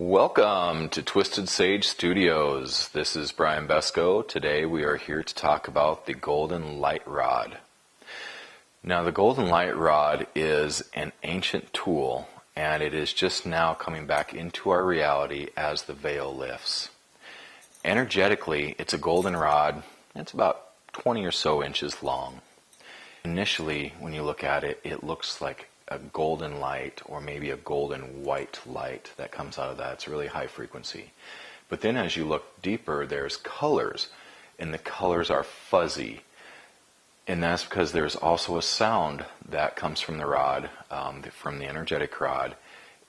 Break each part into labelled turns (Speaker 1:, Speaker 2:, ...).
Speaker 1: Welcome to Twisted Sage Studios. This is Brian Besco. Today we are here to talk about the Golden Light Rod. Now, the Golden Light Rod is an ancient tool and it is just now coming back into our reality as the veil lifts. Energetically, it's a golden rod. It's about 20 or so inches long. Initially, when you look at it, it looks like a golden light or maybe a golden white light that comes out of that. It's really high frequency. But then as you look deeper, there's colors, and the colors are fuzzy. And that's because there's also a sound that comes from the rod, um, from the energetic rod.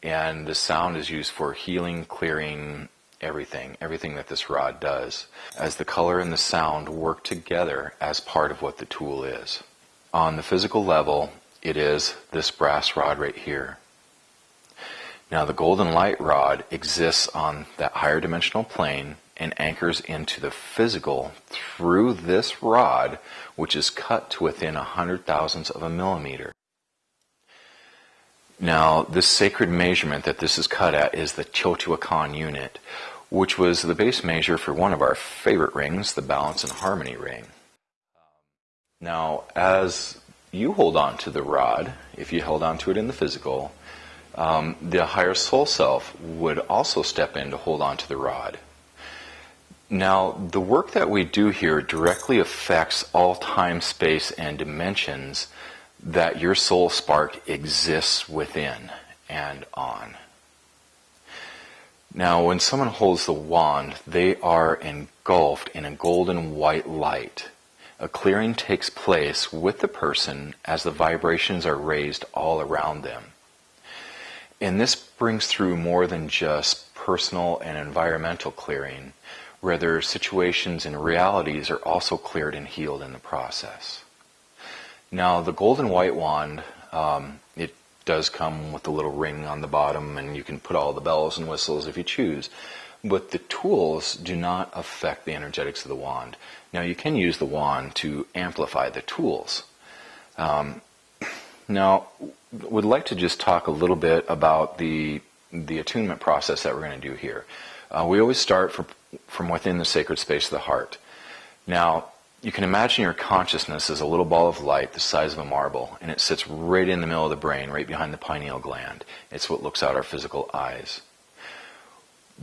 Speaker 1: And the sound is used for healing, clearing, everything, everything that this rod does, as the color and the sound work together as part of what the tool is. On the physical level, it is this brass rod right here. Now the golden light rod exists on that higher dimensional plane and anchors into the physical through this rod, which is cut to within a hundred thousandths of a millimeter. Now, this sacred measurement that this is cut at is the Teotihuacan unit, which was the base measure for one of our favorite rings, the Balance and Harmony ring. Now, as you hold on to the rod, if you held on to it in the physical, um, the higher soul self would also step in to hold on to the rod. Now, the work that we do here directly affects all time, space, and dimensions that your soul spark exists within and on. Now, when someone holds the wand, they are engulfed in a golden white light a clearing takes place with the person as the vibrations are raised all around them. And this brings through more than just personal and environmental clearing, rather, situations and realities are also cleared and healed in the process. Now, the golden white wand, um, it does come with a little ring on the bottom, and you can put all the bells and whistles if you choose. But the tools do not affect the energetics of the wand. Now, you can use the wand to amplify the tools. Um, now, would like to just talk a little bit about the the attunement process that we're going to do here. Uh, we always start from from within the sacred space of the heart. Now, you can imagine your consciousness as a little ball of light the size of a marble, and it sits right in the middle of the brain, right behind the pineal gland. It's what looks out our physical eyes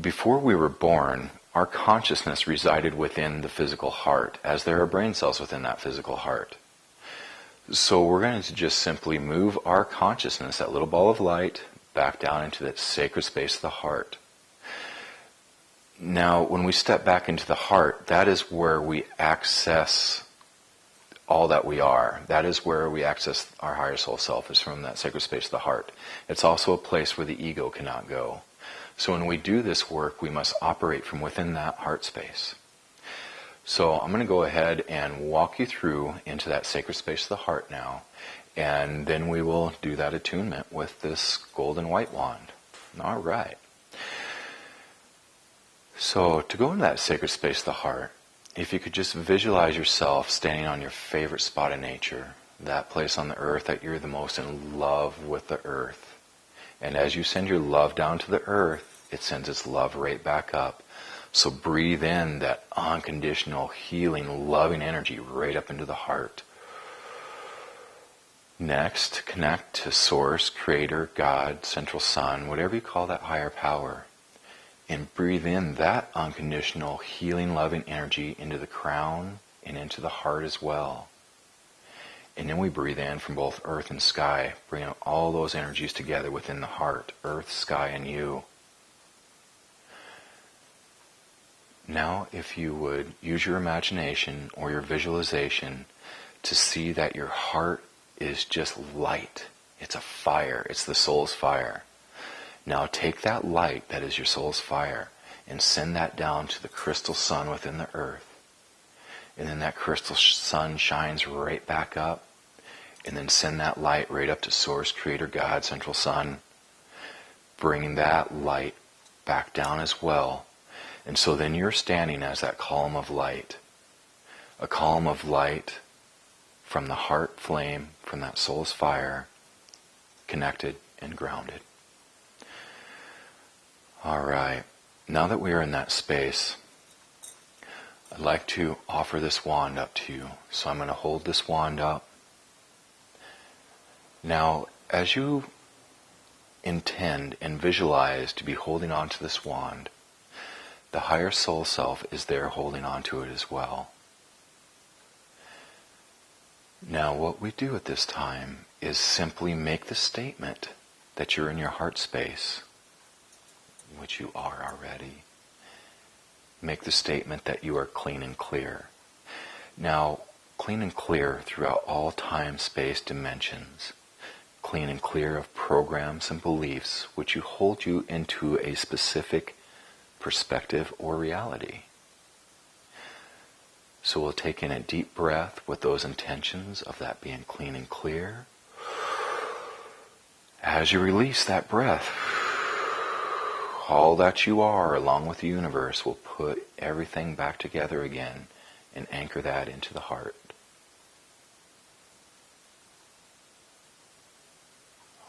Speaker 1: before we were born, our consciousness resided within the physical heart, as there are brain cells within that physical heart. So we're going to just simply move our consciousness, that little ball of light, back down into that sacred space of the heart. Now, when we step back into the heart, that is where we access all that we are. That is where we access our higher soul self, is from that sacred space of the heart. It's also a place where the ego cannot go. So when we do this work, we must operate from within that heart space. So I'm going to go ahead and walk you through into that sacred space of the heart now, and then we will do that attunement with this golden white wand. All right. So to go into that sacred space of the heart, if you could just visualize yourself standing on your favorite spot in nature, that place on the earth that you're the most in love with the earth. And as you send your love down to the earth, it sends its love right back up. So breathe in that unconditional, healing, loving energy right up into the heart. Next, connect to Source, Creator, God, Central Sun, whatever you call that higher power. And breathe in that unconditional, healing, loving energy into the crown and into the heart as well. And then we breathe in from both earth and sky, bringing all those energies together within the heart, earth, sky, and you. Now, if you would use your imagination or your visualization to see that your heart is just light. It's a fire. It's the soul's fire. Now take that light that is your soul's fire and send that down to the crystal sun within the earth. And then that crystal sun shines right back up. And then send that light right up to Source, Creator, God, Central Sun. Bringing that light back down as well and so then you're standing as that column of light, a column of light from the heart flame, from that soul's fire, connected and grounded. All right. Now that we are in that space, I'd like to offer this wand up to you. So I'm going to hold this wand up. Now, as you intend and visualize to be holding on to this wand, the higher soul self is there holding on to it as well. Now, what we do at this time is simply make the statement that you're in your heart space, which you are already. Make the statement that you are clean and clear. Now, clean and clear throughout all time, space, dimensions. Clean and clear of programs and beliefs which you hold you into a specific perspective or reality. So we'll take in a deep breath with those intentions of that being clean and clear. As you release that breath, all that you are, along with the universe, will put everything back together again and anchor that into the heart.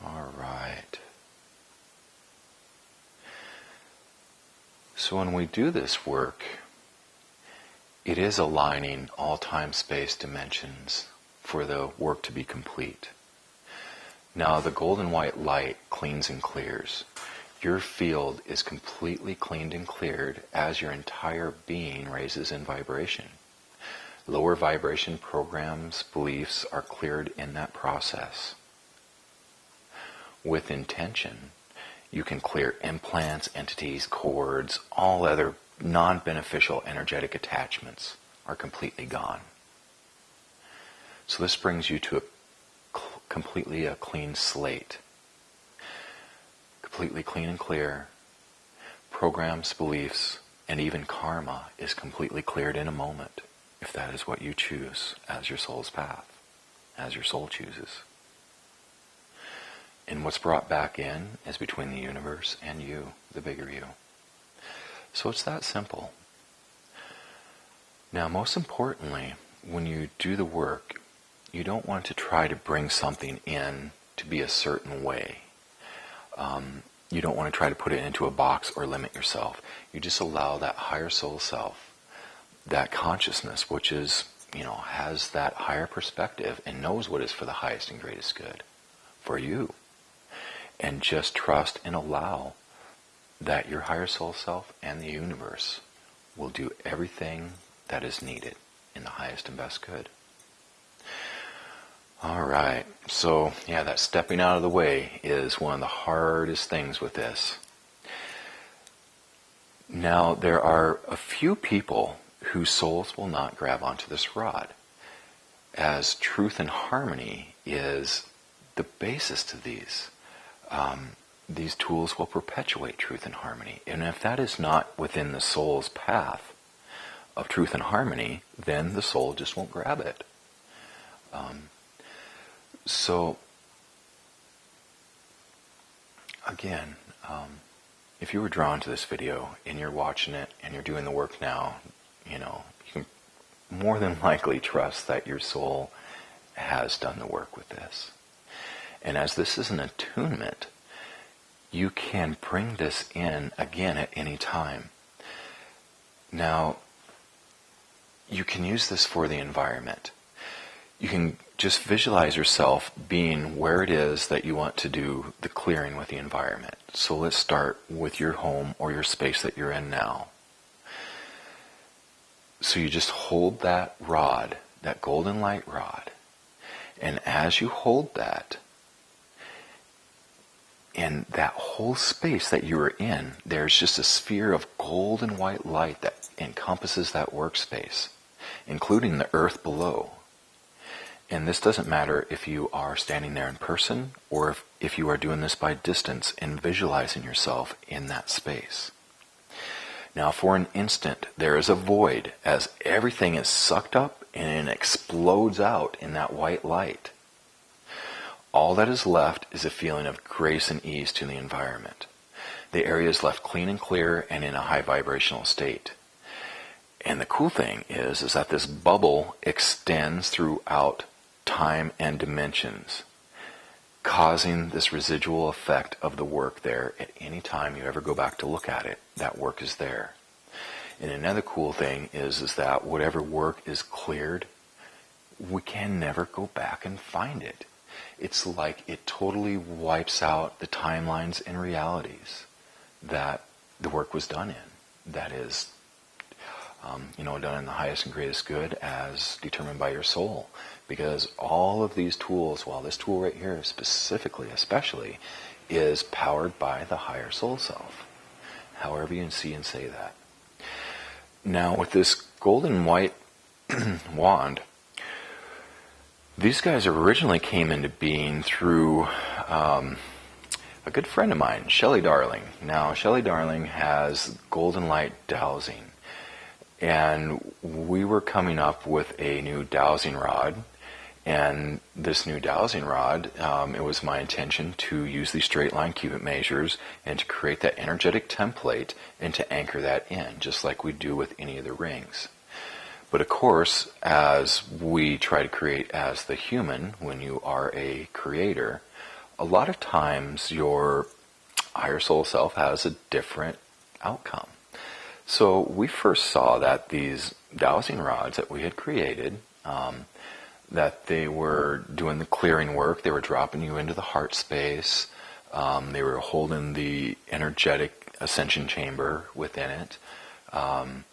Speaker 1: All right. So when we do this work, it is aligning all time space dimensions for the work to be complete. Now, the golden white light cleans and clears. Your field is completely cleaned and cleared as your entire being raises in vibration. Lower vibration programs, beliefs are cleared in that process. With intention, you can clear implants, entities, cords, all other non-beneficial energetic attachments are completely gone. So this brings you to a completely a clean slate. Completely clean and clear. Programs, beliefs, and even karma is completely cleared in a moment, if that is what you choose as your soul's path, as your soul chooses. And what's brought back in is between the universe and you, the bigger you. So it's that simple. Now, most importantly, when you do the work, you don't want to try to bring something in to be a certain way. Um, you don't want to try to put it into a box or limit yourself. You just allow that higher soul self, that consciousness, which is, you know, has that higher perspective and knows what is for the highest and greatest good for you. And just trust and allow that your higher soul self and the universe will do everything that is needed in the highest and best good. All right. So, yeah, that stepping out of the way is one of the hardest things with this. Now, there are a few people whose souls will not grab onto this rod, as truth and harmony is the basis to these. Um, these tools will perpetuate truth and harmony. And if that is not within the soul's path of truth and harmony, then the soul just won't grab it. Um, so, again, um, if you were drawn to this video and you're watching it and you're doing the work now, you know, you can more than likely trust that your soul has done the work with this. And as this is an attunement, you can bring this in again at any time. Now, you can use this for the environment. You can just visualize yourself being where it is that you want to do the clearing with the environment. So let's start with your home or your space that you're in now. So you just hold that rod, that golden light rod, and as you hold that, in that whole space that you are in, there's just a sphere of gold and white light that encompasses that workspace, including the earth below. And this doesn't matter if you are standing there in person or if, if you are doing this by distance and visualizing yourself in that space. Now, for an instant, there is a void as everything is sucked up and it explodes out in that white light. All that is left is a feeling of grace and ease to the environment. The area is left clean and clear and in a high vibrational state. And the cool thing is, is that this bubble extends throughout time and dimensions. causing this residual effect of the work there at any time you ever go back to look at it. That work is there. And another cool thing is, is that whatever work is cleared, we can never go back and find it. It's like it totally wipes out the timelines and realities that the work was done in. That is, um, you know, done in the highest and greatest good as determined by your soul. Because all of these tools, well, this tool right here specifically, especially, is powered by the higher soul self. However you see and say that. Now, with this golden white wand, these guys originally came into being through um, a good friend of mine, Shelley Darling. Now, Shelley Darling has golden light dowsing. And we were coming up with a new dowsing rod. And this new dowsing rod, um, it was my intention to use these straight line cubit measures and to create that energetic template and to anchor that in, just like we do with any of the rings. But of course, as we try to create as the human, when you are a creator, a lot of times your higher soul self has a different outcome. So we first saw that these dowsing rods that we had created, um, that they were doing the clearing work, they were dropping you into the heart space, um, they were holding the energetic ascension chamber within it. Um,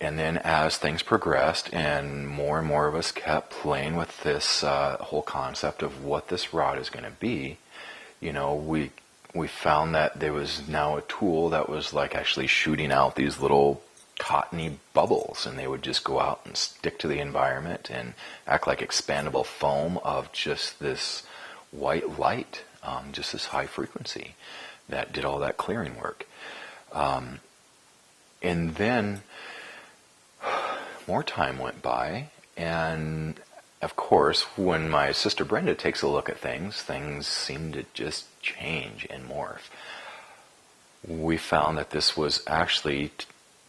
Speaker 1: and then as things progressed and more and more of us kept playing with this uh, whole concept of what this rod is going to be, you know, we we found that there was now a tool that was like actually shooting out these little cottony bubbles and they would just go out and stick to the environment and act like expandable foam of just this white light, um, just this high frequency that did all that clearing work. Um, and then more time went by, and of course, when my sister Brenda takes a look at things, things seem to just change and morph. We found that this was actually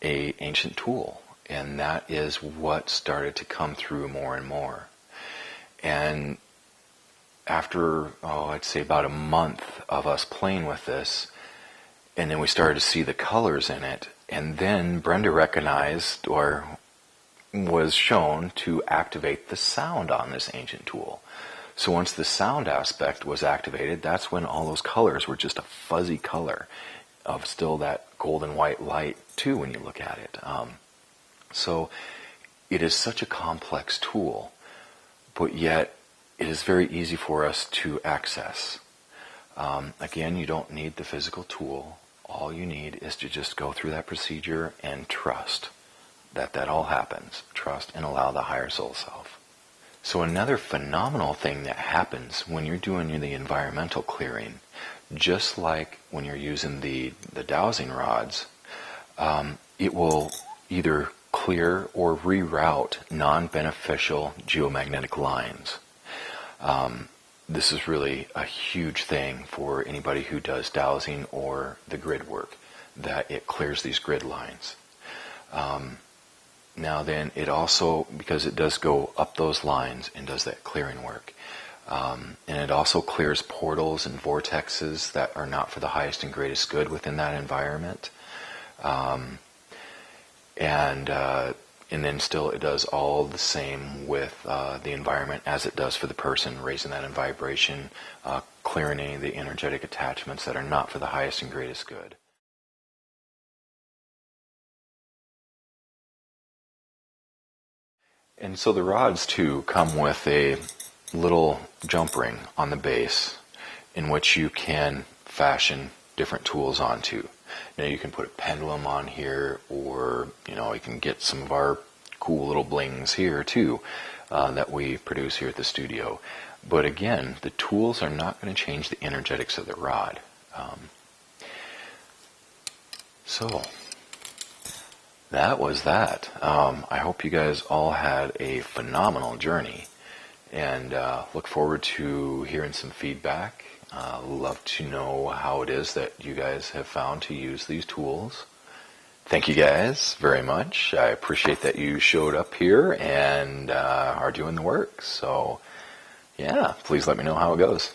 Speaker 1: a ancient tool, and that is what started to come through more and more. And after, oh, I'd say about a month of us playing with this, and then we started to see the colors in it, and then Brenda recognized, or was shown to activate the sound on this ancient tool. So once the sound aspect was activated, that's when all those colors were just a fuzzy color of still that golden white light too when you look at it. Um, so it is such a complex tool, but yet it is very easy for us to access. Um, again, you don't need the physical tool. All you need is to just go through that procedure and trust that that all happens. Trust and allow the higher soul self. So another phenomenal thing that happens when you're doing the environmental clearing, just like when you're using the, the dowsing rods, um, it will either clear or reroute non-beneficial geomagnetic lines. Um, this is really a huge thing for anybody who does dowsing or the grid work, that it clears these grid lines. Um, now then, it also, because it does go up those lines and does that clearing work, um, and it also clears portals and vortexes that are not for the highest and greatest good within that environment. Um, and uh, and then still it does all the same with uh, the environment as it does for the person, raising that in vibration, uh, clearing any of the energetic attachments that are not for the highest and greatest good. And so the rods too come with a little jump ring on the base in which you can fashion different tools onto. Now you can put a pendulum on here or you know you can get some of our cool little blings here too uh, that we produce here at the studio. But again, the tools are not going to change the energetics of the rod. Um, so that was that. Um, I hope you guys all had a phenomenal journey and uh, look forward to hearing some feedback. Uh, love to know how it is that you guys have found to use these tools. Thank you guys very much. I appreciate that you showed up here and uh, are doing the work. So, yeah, please let me know how it goes.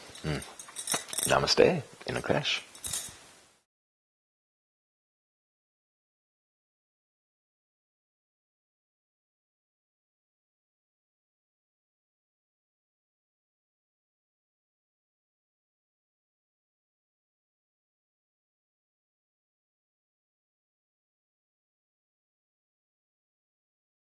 Speaker 1: Namaste in English.